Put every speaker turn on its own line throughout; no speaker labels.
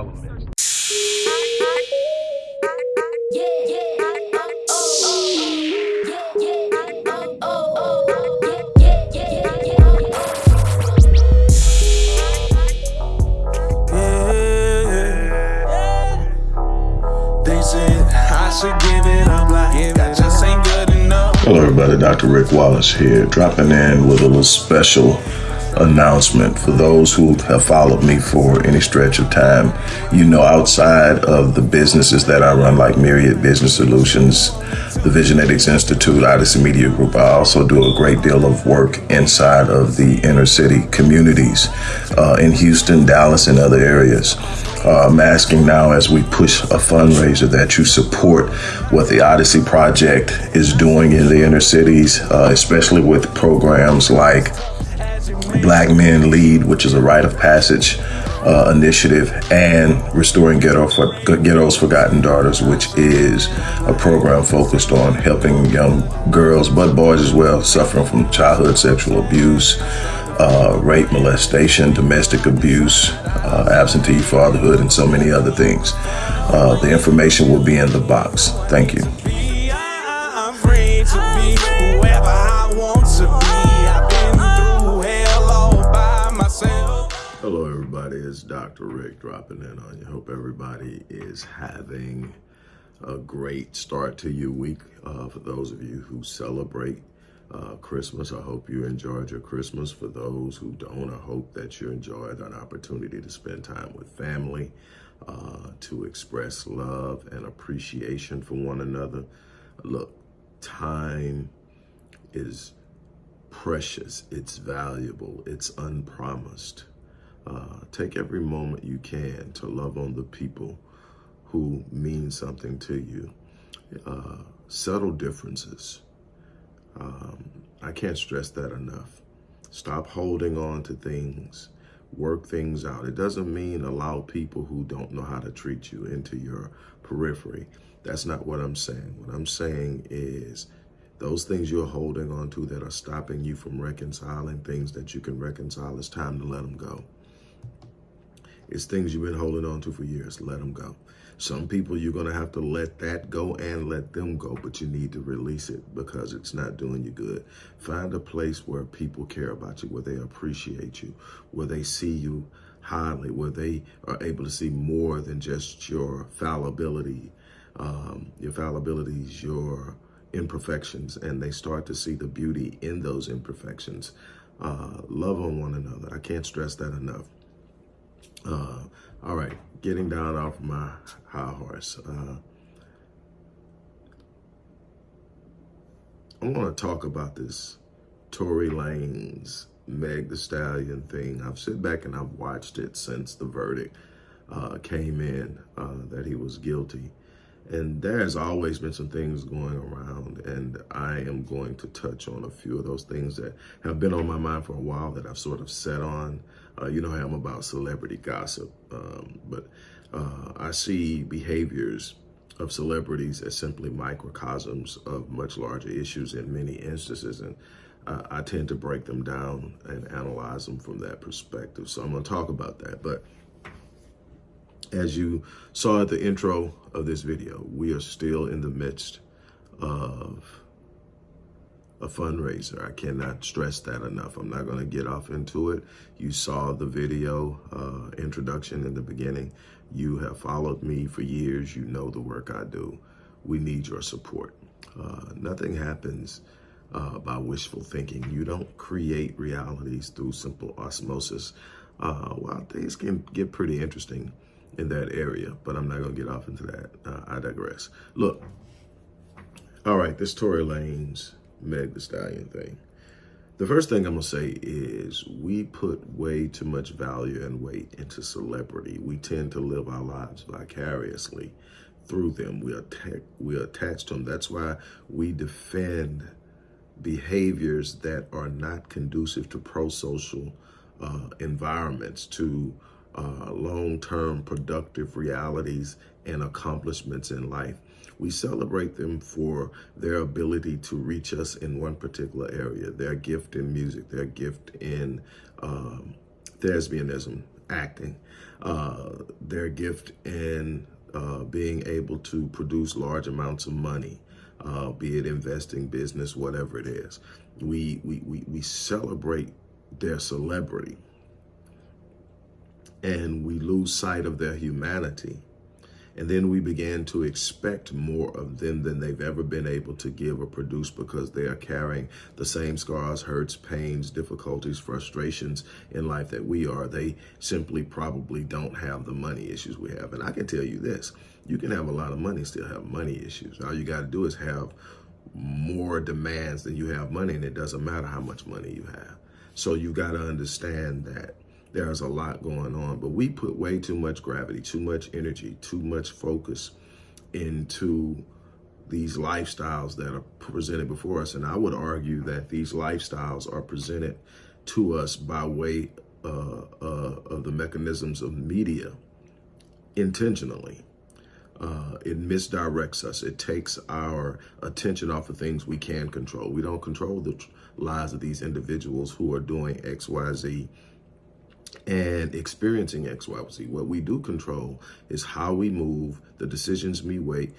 all elements.
Hello everybody, Dr. Rick Wallace here, dropping in with a little special announcement for those who have followed me for any stretch of time. You know, outside of the businesses that I run, like Myriad Business Solutions, the Visionetics Institute, Odyssey Media Group, I also do a great deal of work inside of the inner city communities uh, in Houston, Dallas, and other areas. Uh, I'm asking now as we push a fundraiser that you support what the Odyssey Project is doing in the inner cities, uh, especially with programs like Black Men Lead, which is a rite of passage uh, initiative, and Restoring Ghetto for, Ghetto's Forgotten Daughters, which is a program focused on helping young girls, but boys as well, suffering from childhood sexual abuse, uh, rape, molestation, domestic abuse, uh, absentee fatherhood, and so many other things. Uh, the information will be in the box. Thank you. Everybody. It's Dr. Rick dropping in on you. Hope everybody is having a great start to your week. Uh, for those of you who celebrate uh, Christmas, I hope you enjoyed your Christmas. For those who don't, I hope that you enjoyed an opportunity to spend time with family, uh, to express love and appreciation for one another. Look, time is precious, it's valuable, it's unpromised. Uh, take every moment you can to love on the people who mean something to you. Uh, settle differences. Um, I can't stress that enough. Stop holding on to things. Work things out. It doesn't mean allow people who don't know how to treat you into your periphery. That's not what I'm saying. What I'm saying is those things you're holding on to that are stopping you from reconciling things that you can reconcile, it's time to let them go. It's things you've been holding on to for years. Let them go. Some people, you're going to have to let that go and let them go, but you need to release it because it's not doing you good. Find a place where people care about you, where they appreciate you, where they see you highly, where they are able to see more than just your fallibility, um, your fallibilities, your imperfections, and they start to see the beauty in those imperfections. Uh, love on one another. I can't stress that enough. Uh, all right, getting down off my high horse. Uh, I want to talk about this Tory Lanez, Meg the Stallion thing. I've sit back and I've watched it since the verdict uh, came in uh, that he was guilty. And there has always been some things going around, and I am going to touch on a few of those things that have been on my mind for a while that I've sort of set on. Uh, you know, I'm about celebrity gossip, um, but uh, I see behaviors of celebrities as simply microcosms of much larger issues in many instances, and uh, I tend to break them down and analyze them from that perspective. So I'm going to talk about that, but as you saw at the intro of this video, we are still in the midst of a fundraiser. I cannot stress that enough. I'm not going to get off into it. You saw the video uh, introduction in the beginning. You have followed me for years. You know the work I do. We need your support. Uh, nothing happens uh, by wishful thinking. You don't create realities through simple osmosis. Uh, well, things can get pretty interesting in that area, but I'm not going to get off into that. Uh, I digress. Look, all right, this Tory Lanez Meg the Stallion thing. The first thing I'm going to say is we put way too much value and weight into celebrity. We tend to live our lives vicariously through them. We attack, we attach to them. That's why we defend behaviors that are not conducive to pro-social uh, environments, to uh, long-term productive realities and accomplishments in life. We celebrate them for their ability to reach us in one particular area, their gift in music, their gift in um, thespianism, acting, uh, their gift in uh, being able to produce large amounts of money, uh, be it investing, business, whatever it is. We, we, we, we celebrate their celebrity and we lose sight of their humanity. And then we began to expect more of them than they've ever been able to give or produce because they are carrying the same scars, hurts, pains, difficulties, frustrations in life that we are. They simply probably don't have the money issues we have. And I can tell you this, you can have a lot of money, still have money issues. All you got to do is have more demands than you have money, and it doesn't matter how much money you have. So you got to understand that there's a lot going on, but we put way too much gravity, too much energy, too much focus into these lifestyles that are presented before us. And I would argue that these lifestyles are presented to us by way uh, uh, of the mechanisms of media intentionally. Uh, it misdirects us. It takes our attention off of things we can control. We don't control the lives of these individuals who are doing X, Y, Z and experiencing X, Y, Z. What we do control is how we move, the decisions we make,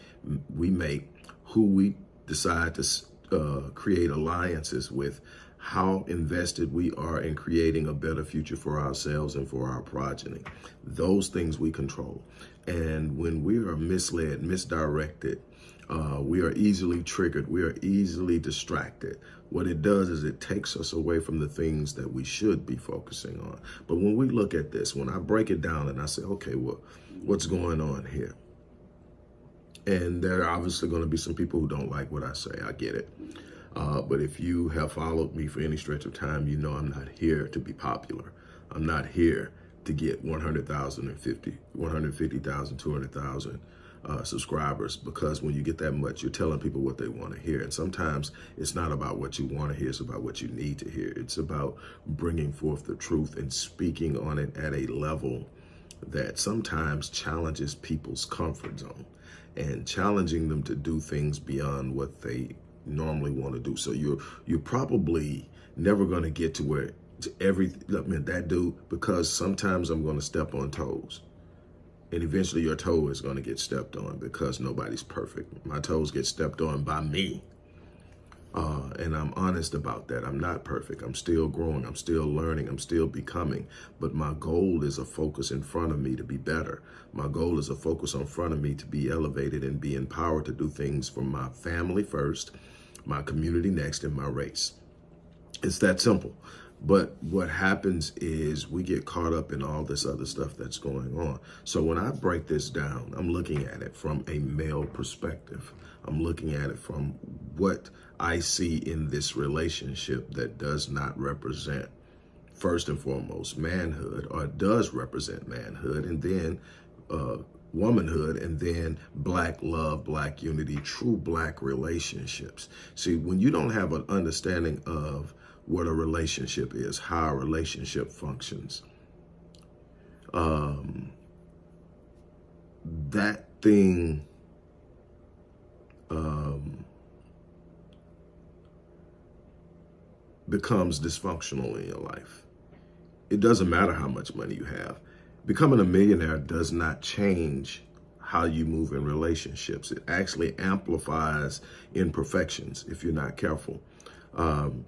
we make, who we decide to uh, create alliances with, how invested we are in creating a better future for ourselves and for our progeny. Those things we control. And when we are misled, misdirected, uh, we are easily triggered. We are easily distracted. What it does is it takes us away from the things that we should be focusing on. But when we look at this, when I break it down and I say, okay, well, what's going on here? And there are obviously going to be some people who don't like what I say. I get it. Uh, but if you have followed me for any stretch of time, you know I'm not here to be popular. I'm not here to get 100,000 and 50, 150,000, 200,000 uh, subscribers because when you get that much, you're telling people what they want to hear. And sometimes it's not about what you want to hear, it's about what you need to hear. It's about bringing forth the truth and speaking on it at a level that sometimes challenges people's comfort zone and challenging them to do things beyond what they normally want to do. So you're you're probably never going to get to where to every I mean that dude because sometimes I'm going to step on toes. And eventually your toe is going to get stepped on because nobody's perfect. My toes get stepped on by me. Uh, and I'm honest about that. I'm not perfect. I'm still growing. I'm still learning. I'm still becoming. But my goal is a focus in front of me to be better. My goal is a focus in front of me to be elevated and be empowered to do things for my family first, my community next, and my race. It's that simple. But what happens is we get caught up in all this other stuff that's going on. So when I break this down, I'm looking at it from a male perspective. I'm looking at it from what I see in this relationship that does not represent, first and foremost, manhood, or does represent manhood, and then uh, womanhood, and then black love, black unity, true black relationships. See, when you don't have an understanding of what a relationship is, how a relationship functions. Um, that thing um, becomes dysfunctional in your life. It doesn't matter how much money you have. Becoming a millionaire does not change how you move in relationships. It actually amplifies imperfections if you're not careful. Um,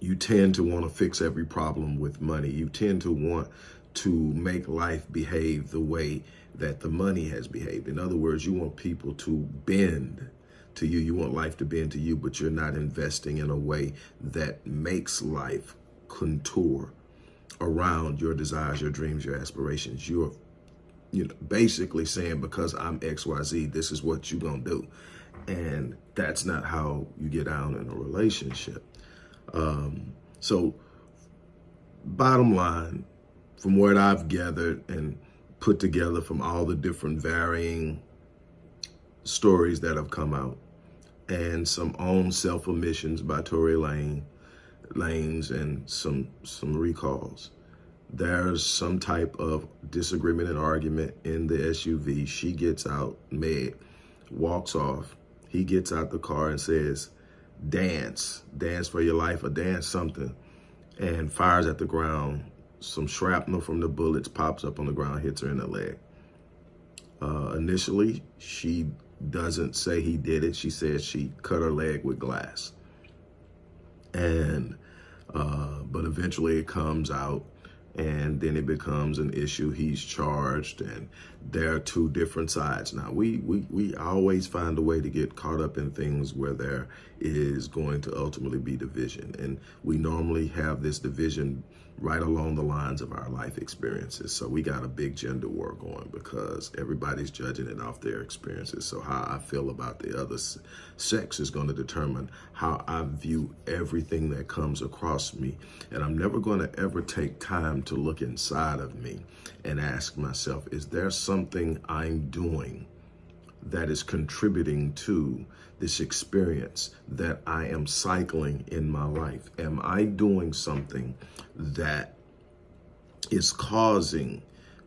you tend to want to fix every problem with money. You tend to want to make life behave the way that the money has behaved. In other words, you want people to bend to you. You want life to be into you, but you're not investing in a way that makes life contour around your desires, your dreams, your aspirations. You're you know, basically saying because I'm XYZ, this is what you're going to do. And that's not how you get out in a relationship. Um, so bottom line, from what I've gathered and put together from all the different varying stories that have come out and some own self-omissions by Tory Lane, Lanez and some, some recalls. There's some type of disagreement and argument in the SUV. She gets out, Meg, walks off. He gets out the car and says, dance, dance for your life or dance something, and fires at the ground. Some shrapnel from the bullets pops up on the ground, hits her in the leg. Uh, initially, she doesn't say he did it. She says she cut her leg with glass. And, uh, but eventually it comes out and then it becomes an issue. He's charged and there are two different sides. Now, we, we, we always find a way to get caught up in things where there is going to ultimately be division. And we normally have this division right along the lines of our life experiences. So we got a big gender war going because everybody's judging it off their experiences. So how I feel about the other sex is going to determine how I view everything that comes across me. And I'm never going to ever take time to look inside of me and ask myself, is there something I'm doing that is contributing to this experience that I am cycling in my life? Am I doing something that is causing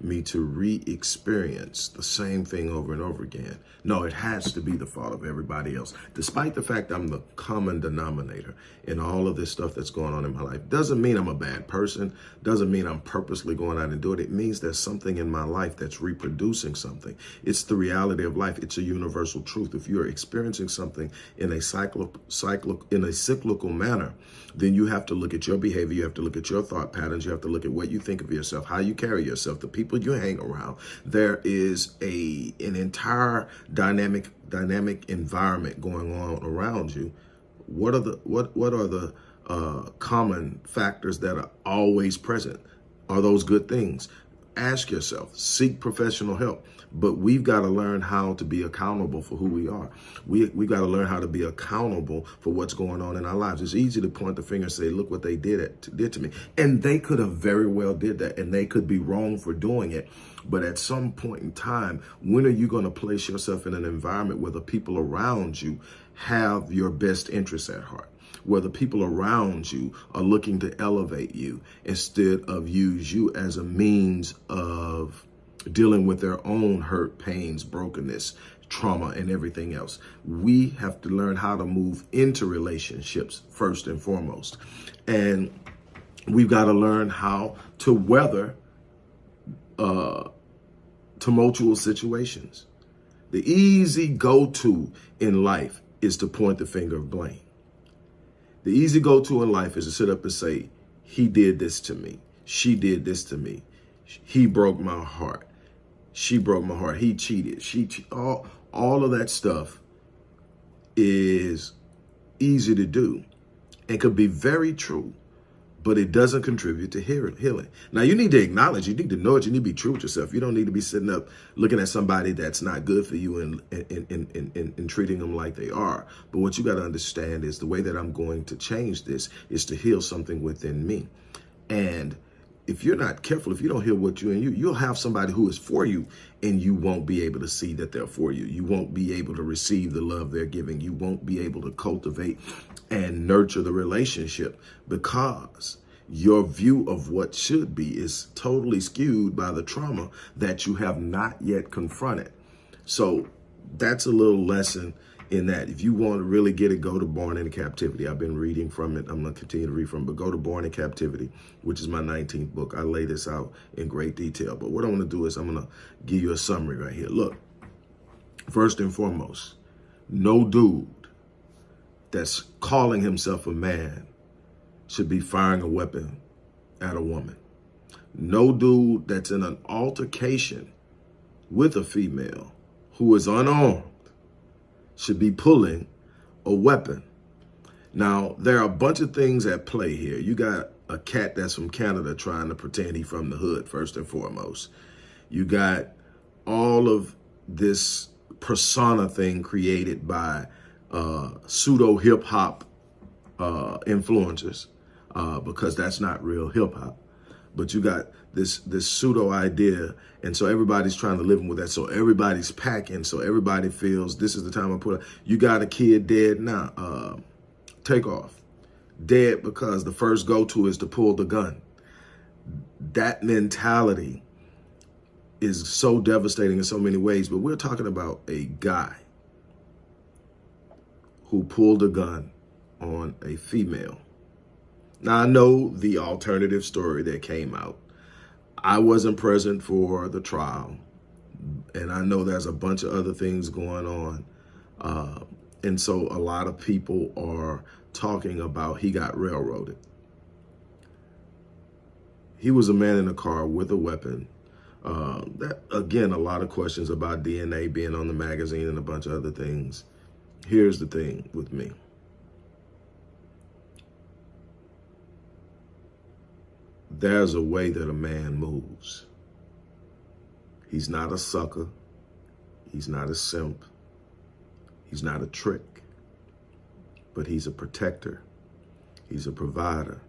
me to re-experience the same thing over and over again. No, it has to be the fault of everybody else. Despite the fact I'm the common denominator in all of this stuff that's going on in my life. Doesn't mean I'm a bad person. Doesn't mean I'm purposely going out and doing it. It means there's something in my life that's reproducing something. It's the reality of life. It's a universal truth. If you're experiencing something in a in a cyclical manner, then you have to look at your behavior. You have to look at your thought patterns. You have to look at what you think of yourself, how you carry yourself, the people you hang around. There is a an entire dynamic dynamic environment going on around you. What are the what what are the uh, common factors that are always present? Are those good things? Ask yourself, seek professional help. But we've got to learn how to be accountable for who we are. We, we've got to learn how to be accountable for what's going on in our lives. It's easy to point the finger and say, look what they did, it, did to me. And they could have very well did that. And they could be wrong for doing it. But at some point in time, when are you going to place yourself in an environment where the people around you have your best interests at heart? where the people around you are looking to elevate you instead of use you as a means of dealing with their own hurt, pains, brokenness, trauma, and everything else. We have to learn how to move into relationships first and foremost. And we've got to learn how to weather uh, tumultuous situations. The easy go-to in life is to point the finger of blame. The easy go-to in life is to sit up and say, he did this to me. She did this to me. He broke my heart. She broke my heart. He cheated. She che all all of that stuff is easy to do and could be very true, but it doesn't contribute to healing. Now, you need to acknowledge, you need to know it, you need to be true with yourself. You don't need to be sitting up looking at somebody that's not good for you and, and, and, and, and treating them like they are. But what you got to understand is the way that I'm going to change this is to heal something within me. And if you're not careful, if you don't hear what you and you, you'll have somebody who is for you and you won't be able to see that they're for you. You won't be able to receive the love they're giving. You won't be able to cultivate and nurture the relationship because your view of what should be is totally skewed by the trauma that you have not yet confronted. So that's a little lesson in that. If you want to really get it, go to Born in Captivity. I've been reading from it. I'm going to continue to read from it, but go to Born in Captivity, which is my 19th book. I lay this out in great detail. But what I want to do is I'm going to give you a summary right here. Look, first and foremost, no dude that's calling himself a man should be firing a weapon at a woman. No dude that's in an altercation with a female who is unarmed should be pulling a weapon. Now, there are a bunch of things at play here. You got a cat that's from Canada trying to pretend he's from the hood, first and foremost. You got all of this persona thing created by uh, pseudo hip hop uh, influencers uh, because that's not real hip hop. But you got this this pseudo idea. And so everybody's trying to live with that. So everybody's packing. So everybody feels this is the time I put it. You got a kid dead now. Uh, take off. Dead because the first go-to is to pull the gun. That mentality is so devastating in so many ways. But we're talking about a guy who pulled a gun on a female. Now, I know the alternative story that came out. I wasn't present for the trial, and I know there's a bunch of other things going on. Uh, and so a lot of people are talking about he got railroaded. He was a man in a car with a weapon. Uh, that again, a lot of questions about DNA being on the magazine and a bunch of other things. Here's the thing with me. There's a way that a man moves. He's not a sucker. He's not a simp. He's not a trick. But he's a protector. He's a provider.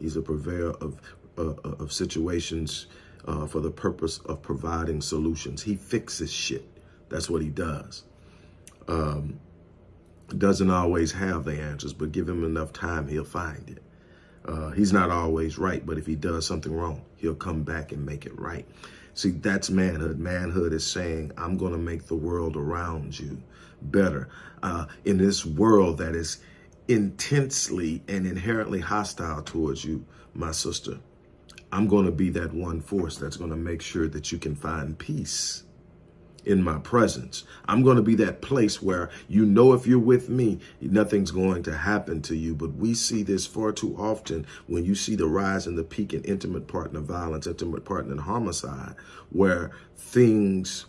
He's a purveyor of, uh, of situations uh, for the purpose of providing solutions. He fixes shit. That's what he does. Um, doesn't always have the answers, but give him enough time, he'll find it. Uh, he's not always right, but if he does something wrong, he'll come back and make it right. See, that's manhood. Manhood is saying, I'm going to make the world around you better. Uh, in this world that is intensely and inherently hostile towards you, my sister, I'm going to be that one force that's going to make sure that you can find peace in my presence. I'm going to be that place where you know if you're with me, nothing's going to happen to you. But we see this far too often when you see the rise and the peak in intimate partner violence, intimate partner homicide, where things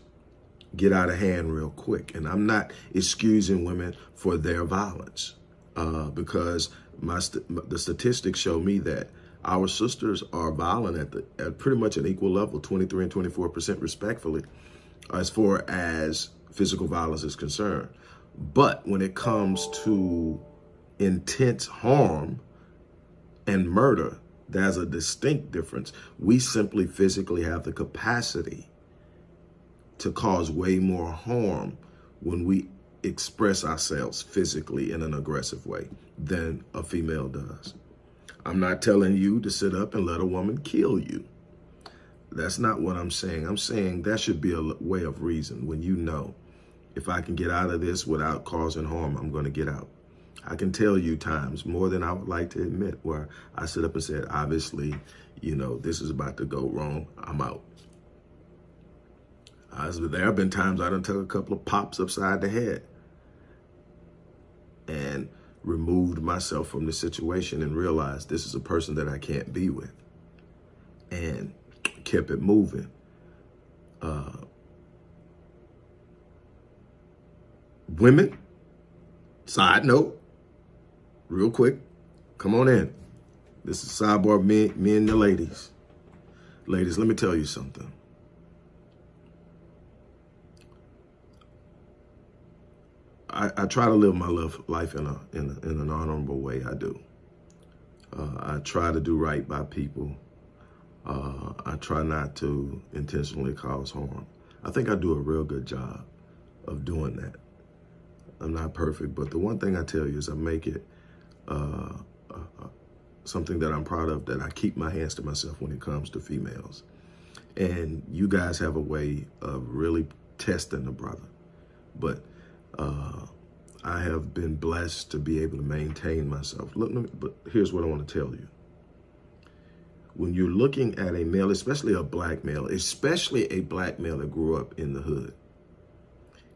get out of hand real quick. And I'm not excusing women for their violence uh, because my st the statistics show me that our sisters are violent at, the, at pretty much an equal level, 23 and 24% respectfully as far as physical violence is concerned. But when it comes to intense harm and murder, there's a distinct difference. We simply physically have the capacity to cause way more harm when we express ourselves physically in an aggressive way than a female does. I'm not telling you to sit up and let a woman kill you. That's not what I'm saying. I'm saying that should be a way of reason when you know if I can get out of this without causing harm, I'm going to get out. I can tell you times more than I would like to admit where I sit up and said, obviously, you know, this is about to go wrong. I'm out. there have been times I done took a couple of pops upside the head and removed myself from the situation and realized this is a person that I can't be with. And kept it moving. Uh, women, side note, real quick, come on in. This is sidebar me, me and the ladies. Ladies, let me tell you something. I, I try to live my life in a, in a, in an honorable way. I do. Uh, I try to do right by people. Uh, I try not to intentionally cause harm. I think I do a real good job of doing that. I'm not perfect, but the one thing I tell you is I make it uh, uh, uh, something that I'm proud of, that I keep my hands to myself when it comes to females. And you guys have a way of really testing the brother. But uh, I have been blessed to be able to maintain myself. Look, but here's what I want to tell you when you're looking at a male, especially a black male, especially a black male that grew up in the hood,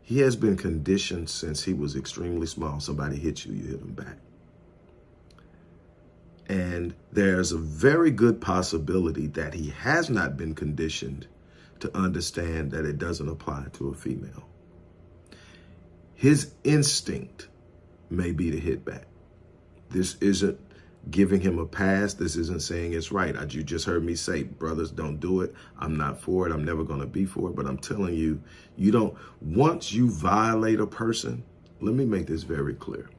he has been conditioned since he was extremely small. Somebody hit you, you hit him back. And there's a very good possibility that he has not been conditioned to understand that it doesn't apply to a female. His instinct may be to hit back. This isn't giving him a pass. This isn't saying it's right. You just heard me say, brothers, don't do it. I'm not for it. I'm never going to be for it. But I'm telling you, you don't, once you violate a person, let me make this very clear.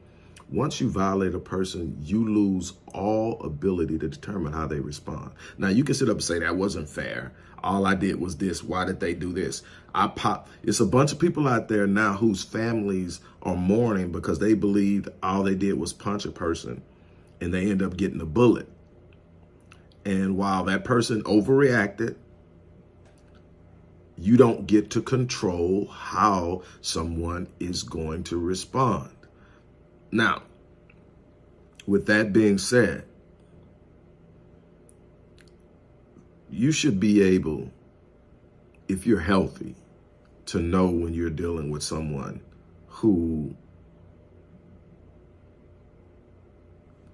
Once you violate a person, you lose all ability to determine how they respond. Now, you can sit up and say, that wasn't fair. All I did was this. Why did they do this? I pop. It's a bunch of people out there now whose families are mourning because they believed all they did was punch a person and they end up getting a bullet. And while that person overreacted, you don't get to control how someone is going to respond. Now, with that being said, you should be able, if you're healthy, to know when you're dealing with someone who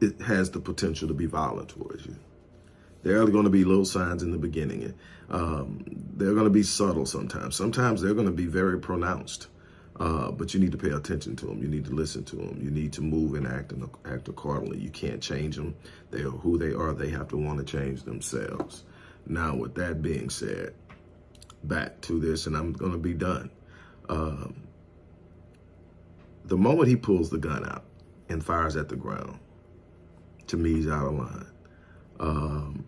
it has the potential to be violent towards you. There are going to be little signs in the beginning. Um, they're going to be subtle sometimes. Sometimes they're going to be very pronounced. Uh, but you need to pay attention to them. You need to listen to them. You need to move and act and act accordingly. You can't change them. They are who they are. They have to want to change themselves. Now, with that being said, back to this, and I'm going to be done. Um, the moment he pulls the gun out and fires at the ground, to me, is out of line. Um,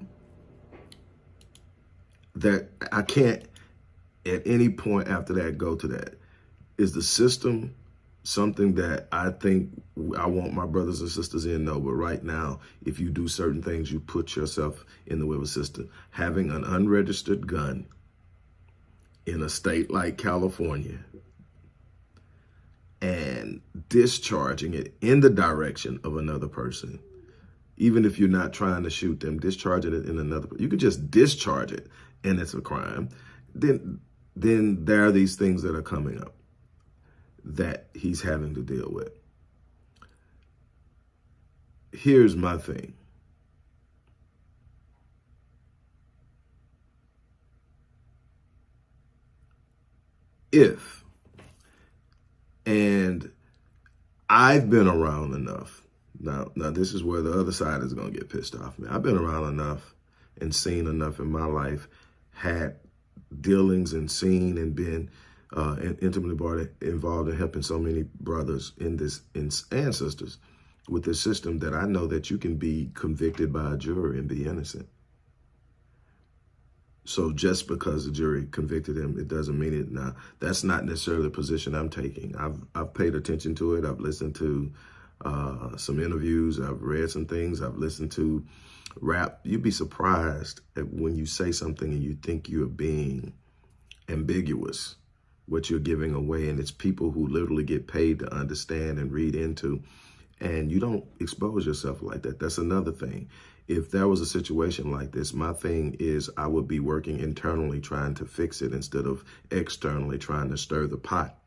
that I can't at any point after that go to that. Is the system something that I think I want my brothers and sisters in? No, but right now, if you do certain things, you put yourself in the way of a system. Having an unregistered gun in a state like California and discharging it in the direction of another person, even if you're not trying to shoot them, discharging it in another, you could just discharge it and it's a crime, then, then there are these things that are coming up that he's having to deal with. Here's my thing. If, and I've been around enough. Now, now this is where the other side is going to get pissed off. Man, I've been around enough and seen enough in my life, had dealings and seen and been uh, intimately involved in helping so many brothers in this in, and sisters with this system that I know that you can be convicted by a jury and be innocent. So just because the jury convicted him, it doesn't mean it. Now, that's not necessarily the position I'm taking. I've I've paid attention to it. I've listened to uh, some interviews. I've read some things. I've listened to rap. You'd be surprised at when you say something and you think you're being ambiguous what you're giving away. And it's people who literally get paid to understand and read into. And you don't expose yourself like that. That's another thing. If there was a situation like this, my thing is I would be working internally trying to fix it instead of externally trying to stir the pot.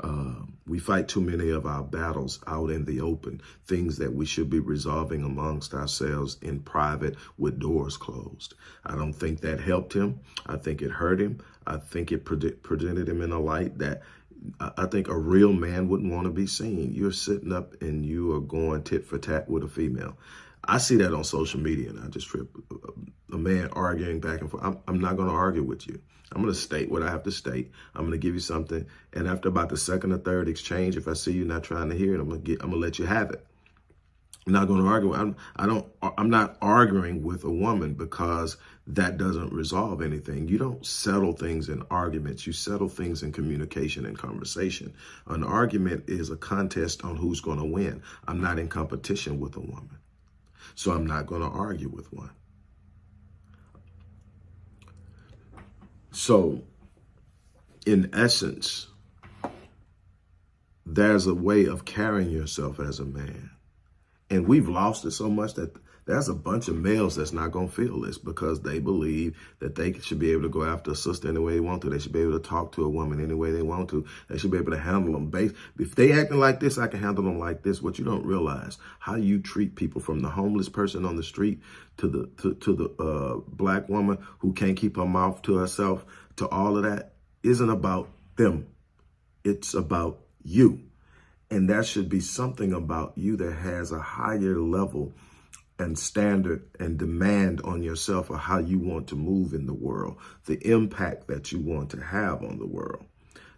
Uh, we fight too many of our battles out in the open, things that we should be resolving amongst ourselves in private with doors closed. I don't think that helped him. I think it hurt him. I think it presented him in a light that I think a real man wouldn't want to be seen. You're sitting up and you are going tit for tat with a female. I see that on social media and I just trip. A man arguing back and forth. I'm, I'm not going to argue with you. I'm going to state what I have to state. I'm going to give you something. And after about the second or third exchange, if I see you not trying to hear it, I'm going to get, I'm going to let you have it. I'm not going to argue. I'm, I don't, I'm not arguing with a woman because that doesn't resolve anything. You don't settle things in arguments. You settle things in communication and conversation. An argument is a contest on who's going to win. I'm not in competition with a woman. So I'm not going to argue with one. So, in essence, there's a way of carrying yourself as a man. And we've lost it so much that there's a bunch of males that's not going to feel this because they believe that they should be able to go after a sister any way they want to. They should be able to talk to a woman any way they want to. They should be able to handle them. Based, if they acting like this, I can handle them like this. What you don't realize, how you treat people from the homeless person on the street to the to, to the uh, black woman who can't keep her mouth to herself, to all of that, isn't about them. It's about you. And that should be something about you that has a higher level and standard and demand on yourself of how you want to move in the world, the impact that you want to have on the world.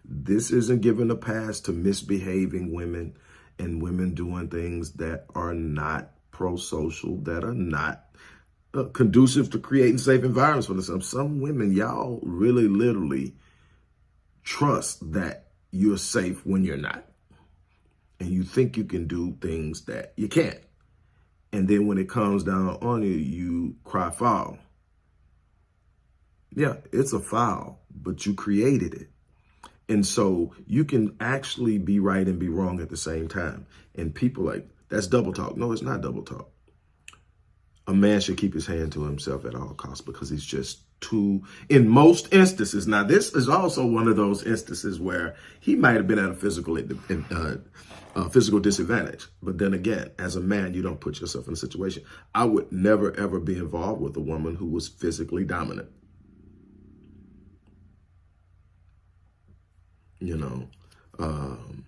This isn't giving a pass to misbehaving women and women doing things that are not pro-social, that are not uh, conducive to creating safe environments for themselves. Some women, y'all really literally trust that you're safe when you're not. And you think you can do things that you can't. And then when it comes down on you, you cry foul. Yeah, it's a foul, but you created it. And so you can actually be right and be wrong at the same time. And people like, that's double talk. No, it's not double talk. A man should keep his hand to himself at all costs because he's just too, in most instances. Now, this is also one of those instances where he might have been at a physical, uh, uh, physical disadvantage. But then again, as a man, you don't put yourself in a situation. I would never, ever be involved with a woman who was physically dominant. You know, um,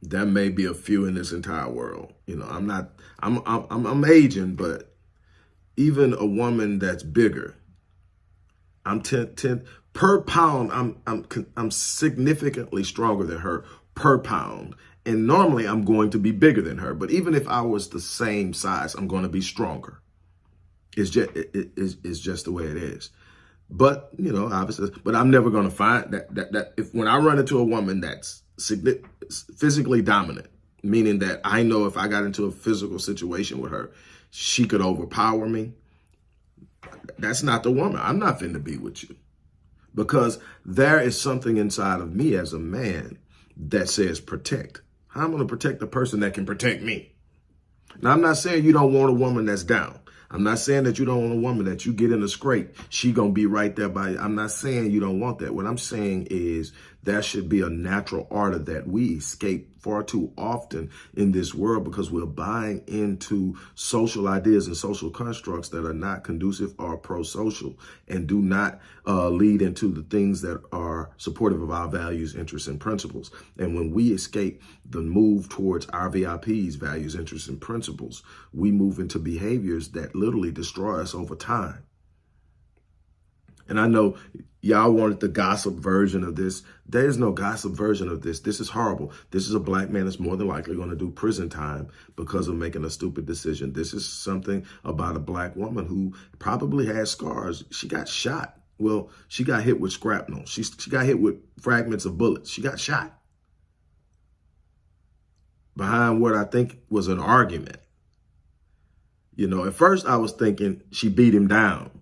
there may be a few in this entire world. You know, I'm not, I'm, I'm, I'm aging, but even a woman that's bigger, I'm 10, 10 per pound. I'm, I'm, I'm significantly stronger than her per pound. And normally I'm going to be bigger than her. But even if I was the same size, I'm going to be stronger. It's just, it, it, it's, it's just the way it is. But, you know, obviously, but I'm never going to find that, that, that if when I run into a woman that's physically dominant, meaning that I know if I got into a physical situation with her, she could overpower me. That's not the woman. I'm not finna be with you because there is something inside of me as a man that says protect. I'm going to protect the person that can protect me. Now, I'm not saying you don't want a woman that's down. I'm not saying that you don't want a woman that you get in a scrape. She going to be right there by you. I'm not saying you don't want that. What I'm saying is that should be a natural order that we escape far too often in this world because we're buying into social ideas and social constructs that are not conducive or pro-social and do not uh, lead into the things that are supportive of our values, interests, and principles. And when we escape the move towards our VIPs, values, interests, and principles, we move into behaviors that literally destroy us over time. And I know y'all wanted the gossip version of this. There's no gossip version of this. This is horrible. This is a black man that's more than likely going to do prison time because of making a stupid decision. This is something about a black woman who probably has scars. She got shot. Well, she got hit with shrapnel. She, she got hit with fragments of bullets. She got shot behind what I think was an argument. You know, at first I was thinking she beat him down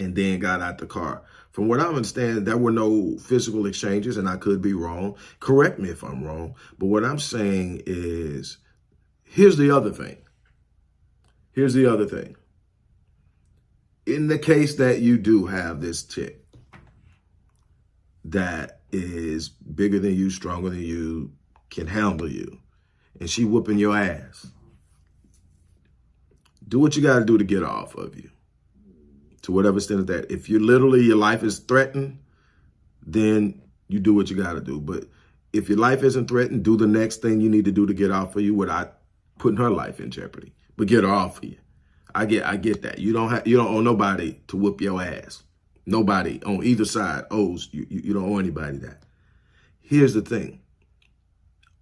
and then got out the car. From what I understand, there were no physical exchanges, and I could be wrong. Correct me if I'm wrong. But what I'm saying is, here's the other thing. Here's the other thing. In the case that you do have this chick that is bigger than you, stronger than you, can handle you, and she whooping your ass, do what you got to do to get off of you to whatever extent that. If you literally, your life is threatened, then you do what you got to do. But if your life isn't threatened, do the next thing you need to do to get off of you without putting her life in jeopardy. But get her off of you. I get, I get that. You don't have, you don't owe nobody to whoop your ass. Nobody on either side owes you. You, you don't owe anybody that. Here's the thing.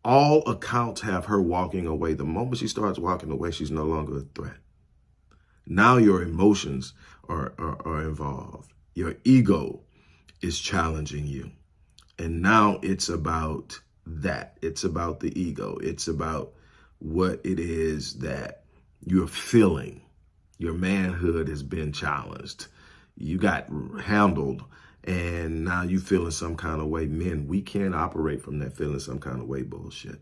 All accounts have her walking away. The moment she starts walking away, she's no longer a threat. Now your emotions are, are, are involved. Your ego is challenging you. And now it's about that. It's about the ego. It's about what it is that you're feeling. Your manhood has been challenged. You got handled and now you feeling some kind of way. Men, we can't operate from that feeling some kind of way bullshit.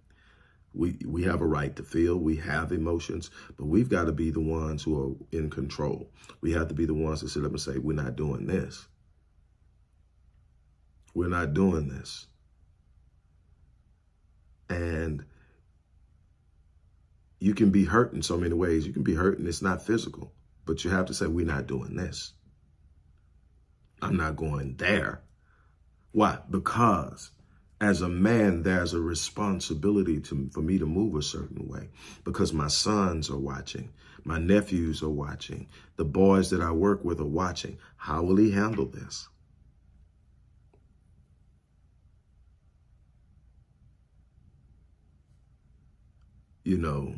We, we have a right to feel. We have emotions, but we've got to be the ones who are in control. We have to be the ones to sit up and say, we're not doing this. We're not doing this. And you can be hurt in so many ways. You can be hurt and it's not physical, but you have to say, we're not doing this. I'm not going there. Why? Because as a man, there's a responsibility to, for me to move a certain way because my sons are watching. My nephews are watching. The boys that I work with are watching. How will he handle this? You know,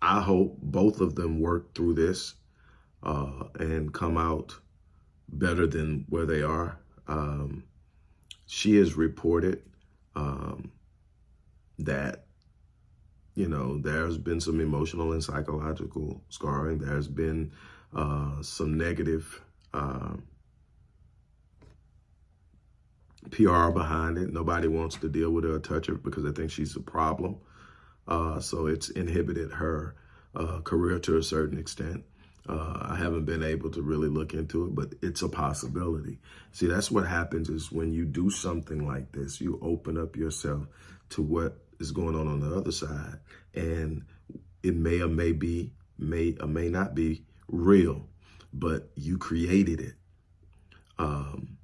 I hope both of them work through this uh, and come out better than where they are. Um, she has reported um, that, you know, there's been some emotional and psychological scarring. There's been uh, some negative uh, PR behind it. Nobody wants to deal with her or touch her because they think she's a problem. Uh, so it's inhibited her uh, career to a certain extent. Uh, I haven't been able to really look into it, but it's a possibility. See, that's what happens is when you do something like this, you open up yourself to what is going on on the other side. And it may or may be, may or may not be real, but you created it. Um,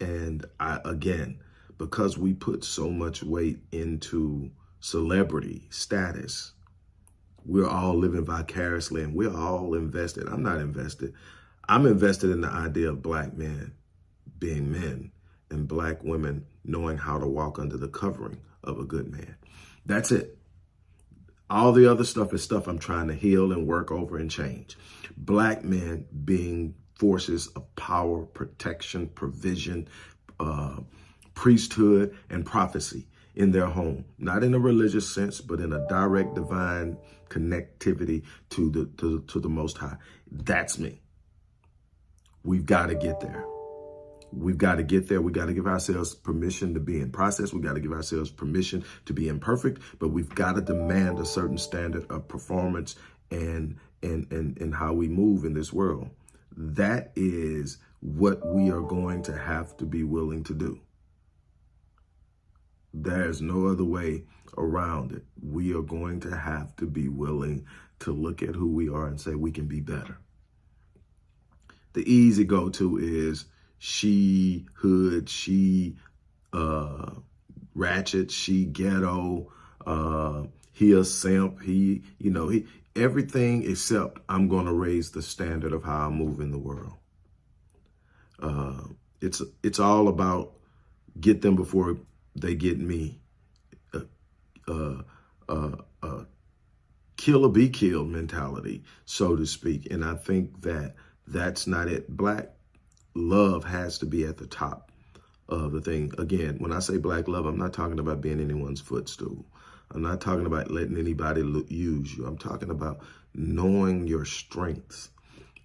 and I, again, because we put so much weight into celebrity status, we're all living vicariously and we're all invested. I'm not invested. I'm invested in the idea of black men being men and black women knowing how to walk under the covering of a good man. That's it. All the other stuff is stuff I'm trying to heal and work over and change. Black men being forces of power, protection, provision, uh, priesthood, and prophecy in their home, not in a religious sense, but in a direct divine connectivity to the to, to the Most High. That's me. We've got to get there. We've got to get there. We got to give ourselves permission to be in process. We got to give ourselves permission to be imperfect, but we've got to demand a certain standard of performance and and and and how we move in this world. That is what we are going to have to be willing to do. There's no other way around it. We are going to have to be willing to look at who we are and say we can be better. The easy go-to is she hood, she uh, ratchet, she ghetto, uh, he a simp, he, you know, he everything except I'm going to raise the standard of how I move in the world. Uh, it's it's all about get them before they get me. a, uh, uh, kill or be killed mentality, so to speak. And I think that that's not it. Black love has to be at the top of the thing. Again, when I say black love, I'm not talking about being anyone's footstool. I'm not talking about letting anybody use you. I'm talking about knowing your strengths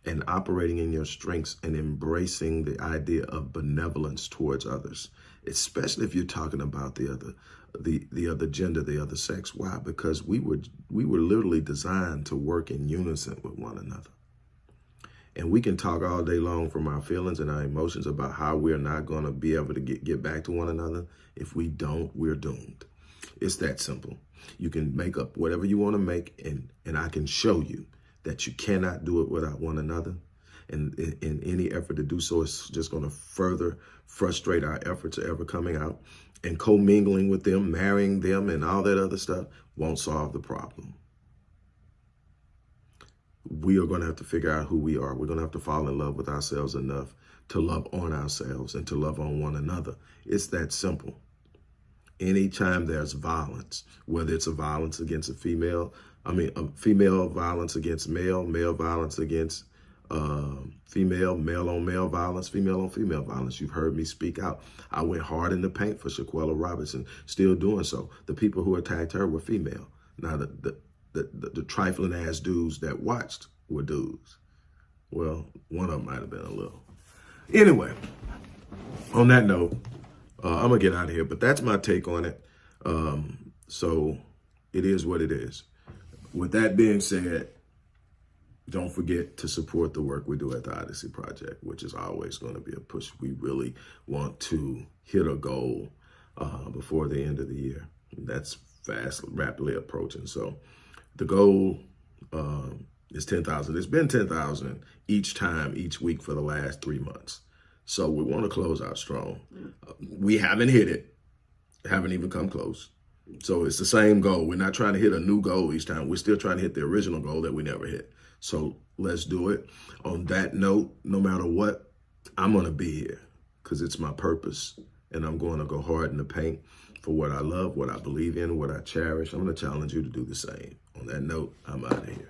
and operating in your strengths and embracing the idea of benevolence towards others, especially if you're talking about the other the the other gender, the other sex. Why? Because we were we were literally designed to work in unison with one another. And we can talk all day long from our feelings and our emotions about how we're not going to be able to get, get back to one another. If we don't, we're doomed. It's that simple. You can make up whatever you want to make, and, and I can show you that you cannot do it without one another. And in, any effort to do so is just going to further frustrate our efforts of ever coming out. And commingling with them, marrying them, and all that other stuff won't solve the problem. We are going to have to figure out who we are. We're going to have to fall in love with ourselves enough to love on ourselves and to love on one another. It's that simple anytime there's violence, whether it's a violence against a female, I mean, a female violence against male, male violence against uh, female, male on male violence, female on female violence. You've heard me speak out. I went hard in the paint for Shanquella Robinson, still doing so. The people who attacked her were female. Now, the, the, the, the, the trifling ass dudes that watched were dudes. Well, one of them might have been a little. Anyway, on that note, uh, I'm gonna get out of here, but that's my take on it. Um, so it is what it is. With that being said, don't forget to support the work we do at the Odyssey Project, which is always going to be a push. We really want to hit a goal uh, before the end of the year. That's fast, rapidly approaching. So the goal um, is 10,000. It's been 10,000 each time, each week for the last three months. So we want to close out strong. Uh, we haven't hit it, haven't even come close. So it's the same goal. We're not trying to hit a new goal each time. We're still trying to hit the original goal that we never hit. So let's do it. On that note, no matter what, I'm going to be here because it's my purpose. And I'm going to go hard in the paint for what I love, what I believe in, what I cherish. I'm going to challenge you to do the same. On that note, I'm out of here.